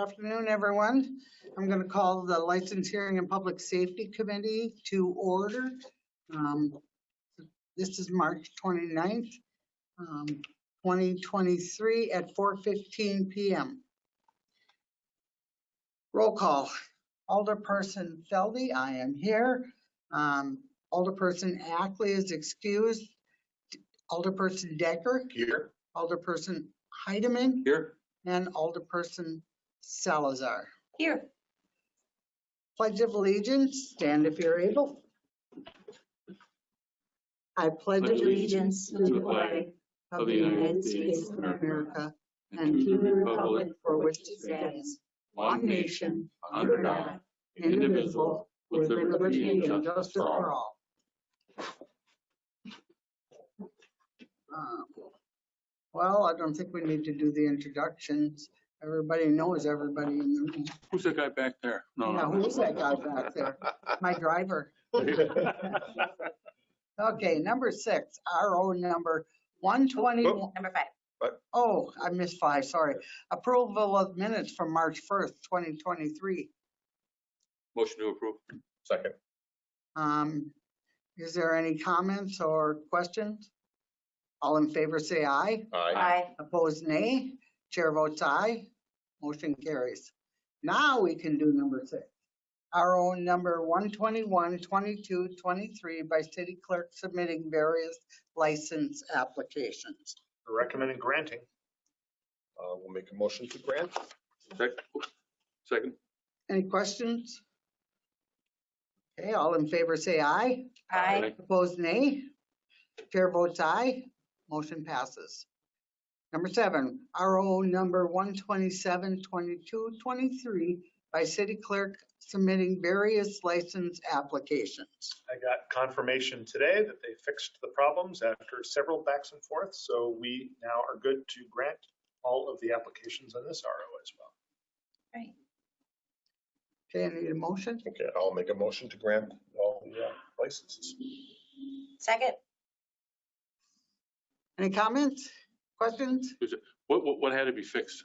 afternoon, everyone. I'm going to call the License Hearing and Public Safety Committee to order. Um, This is March 29th, um, 2023 at 4:15 PM. Roll call. Alderperson Feldy, I am here. Um, Alderperson Ackley is excused. Alderperson Decker, Here. Alderperson Heidemann, Here. and Alderperson Salazar. Here. Pledge of allegiance, stand if you're able. I pledge Allegiance to the flag of the United States of America and to the republic for which it stands, one nation, under God, indivisible, with liberty and justice for all. Um, Well, I don't think we need to do the introductions. Everybody knows everybody in the room. Who's that guy back there? No, Now, no. who's that guy back there? My driver. Okay, number six, RO number 121. Number five. Oh, I missed five, sorry. Approval of minutes from March 1st, 2023. Motion to approve. Second. Um, Is there any comments or questions? All in favor, say aye. Aye. Aye. Opposed, nay. Chair votes aye. Motion carries. Now we can do number six. RO number 121, 22, 23 by city clerk submitting various license applications. recommending granting. Uh, we'll make a motion to grant. Second. Second. Any questions? Okay, all in favor say aye. Aye. Opposed, nay. Chair votes aye. Motion passes. Number seven, RO number 127, 22, 23 by city clerk submitting various license applications. I got confirmation today that they fixed the problems after several backs and forths, so we now are good to grant all of the applications on this RO as well. Right. Okay, I need a motion. Okay, I'll make a motion to grant all the uh, licenses. Second. Any comments, questions? What, what, what had to be fixed?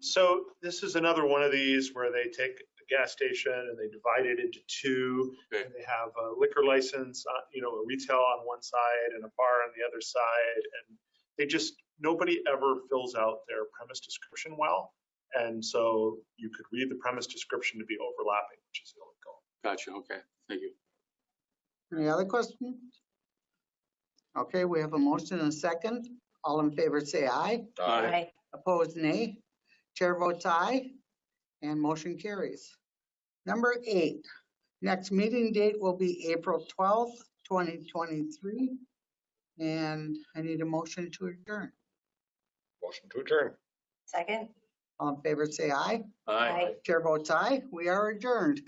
So this is another one of these where they take a gas station and they divide it into two. Okay. And they have a liquor license, uh, you know, a retail on one side and a bar on the other side. And they just, nobody ever fills out their premise description well. And so you could read the premise description to be overlapping, which is the only. Gotcha, okay, thank you. Any other questions? Okay, we have a motion and a second. All in favor say aye. Aye. Opposed, nay. Chair votes aye, and motion carries. Number eight, next meeting date will be April 12th, 2023. And I need a motion to adjourn. Motion to adjourn. Second. All in favor, say aye. Aye. Chair votes aye. We are adjourned.